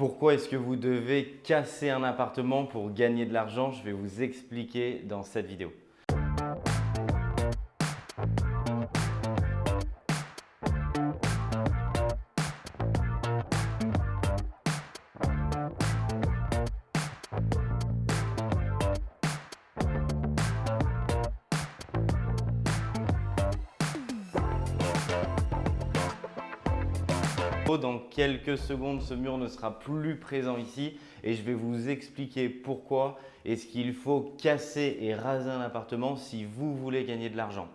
Pourquoi est-ce que vous devez casser un appartement pour gagner de l'argent? Je vais vous expliquer dans cette vidéo. Dans quelques secondes, ce mur ne sera plus présent ici et je vais vous expliquer pourquoi est-ce qu'il faut casser et raser un appartement si vous voulez gagner de l'argent.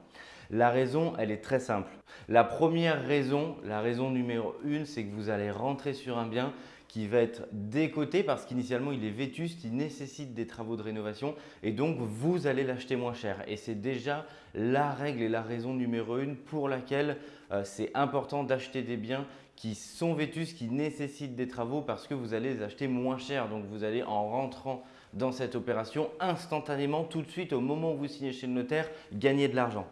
La raison, elle est très simple. La première raison, la raison numéro une, c'est que vous allez rentrer sur un bien qui va être décoté parce qu'initialement il est vétuste, il nécessite des travaux de rénovation et donc vous allez l'acheter moins cher. Et c'est déjà la règle et la raison numéro une pour laquelle euh, c'est important d'acheter des biens qui sont vétustes, qui nécessitent des travaux parce que vous allez les acheter moins cher. Donc, vous allez en rentrant dans cette opération instantanément, tout de suite, au moment où vous signez chez le notaire, gagner de l'argent.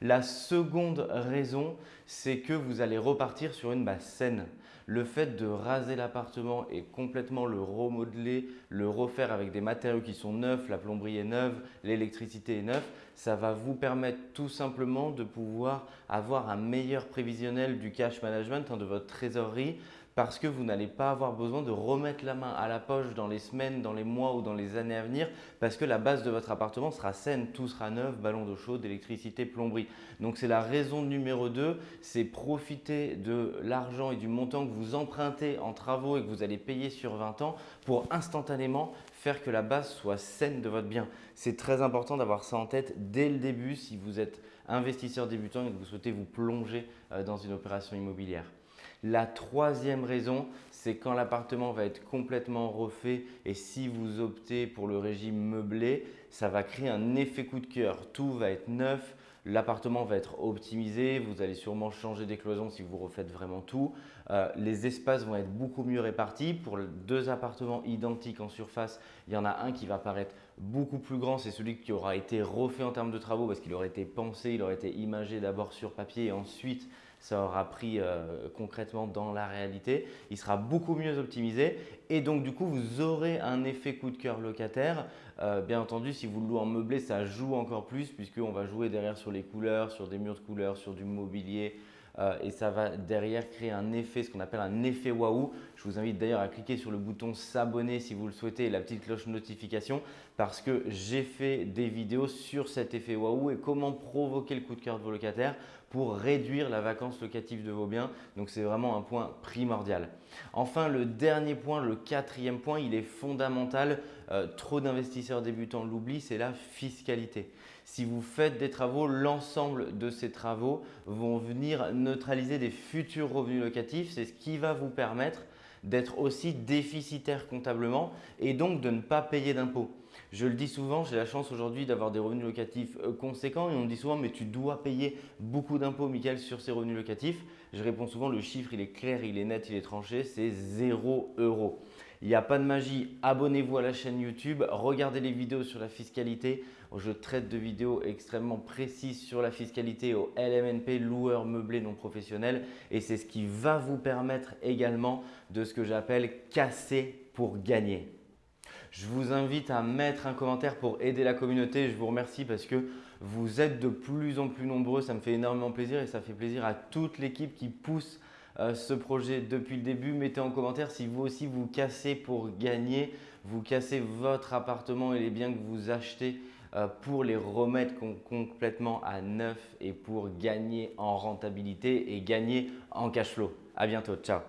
La seconde raison, c'est que vous allez repartir sur une base saine. Le fait de raser l'appartement et complètement le remodeler, le refaire avec des matériaux qui sont neufs, la plomberie est neuve, l'électricité est neuve, ça va vous permettre tout simplement de pouvoir avoir un meilleur prévisionnel du cash management, hein, de votre trésorerie, parce que vous n'allez pas avoir besoin de remettre la main à la poche dans les semaines, dans les mois ou dans les années à venir parce que la base de votre appartement sera saine, tout sera neuf, ballon d'eau chaude, électricité, plomberie. Donc c'est la raison numéro 2, c'est profiter de l'argent et du montant que vous empruntez en travaux et que vous allez payer sur 20 ans pour instantanément faire que la base soit saine de votre bien. C'est très important d'avoir ça en tête dès le début si vous êtes investisseur débutant et que vous souhaitez vous plonger euh, dans une opération immobilière. La troisième raison, c'est quand l'appartement va être complètement refait et si vous optez pour le régime meublé, ça va créer un effet coup de cœur. Tout va être neuf, l'appartement va être optimisé, vous allez sûrement changer des cloisons si vous refaites vraiment tout. Euh, les espaces vont être beaucoup mieux répartis. Pour deux appartements identiques en surface, il y en a un qui va paraître beaucoup plus grand, c'est celui qui aura été refait en termes de travaux parce qu'il aurait été pensé, il aurait été imagé d'abord sur papier et ensuite ça aura pris euh, concrètement dans la réalité. Il sera beaucoup mieux optimisé et donc du coup, vous aurez un effet coup de cœur locataire. Euh, bien entendu, si vous le louez en meublé, ça joue encore plus puisqu'on va jouer derrière sur les couleurs, sur des murs de couleurs, sur du mobilier, et ça va derrière créer un effet, ce qu'on appelle un effet waouh. Je vous invite d'ailleurs à cliquer sur le bouton s'abonner si vous le souhaitez et la petite cloche notification parce que j'ai fait des vidéos sur cet effet waouh et comment provoquer le coup de cœur de vos locataires pour réduire la vacance locative de vos biens. Donc, c'est vraiment un point primordial. Enfin, le dernier point, le quatrième point, il est fondamental. Euh, trop d'investisseurs débutants l'oublient, c'est la fiscalité. Si vous faites des travaux, l'ensemble de ces travaux vont venir neutraliser des futurs revenus locatifs. C'est ce qui va vous permettre d'être aussi déficitaire comptablement et donc de ne pas payer d'impôts. Je le dis souvent, j'ai la chance aujourd'hui d'avoir des revenus locatifs euh, conséquents et on me dit souvent mais tu dois payer beaucoup d'impôts Michael sur ces revenus locatifs. Je réponds souvent le chiffre il est clair, il est net, il est tranché, c'est 0 euros. Il n'y a pas de magie, abonnez-vous à la chaîne YouTube, regardez les vidéos sur la fiscalité. Je traite de vidéos extrêmement précises sur la fiscalité au LMNP, loueur meublé non professionnel et c'est ce qui va vous permettre également de ce que j'appelle casser pour gagner. Je vous invite à mettre un commentaire pour aider la communauté. Je vous remercie parce que vous êtes de plus en plus nombreux. Ça me fait énormément plaisir et ça fait plaisir à toute l'équipe qui pousse euh, ce projet depuis le début. Mettez en commentaire si vous aussi vous cassez pour gagner, vous cassez votre appartement et les biens que vous achetez euh, pour les remettre complètement à neuf et pour gagner en rentabilité et gagner en cash flow. À bientôt, ciao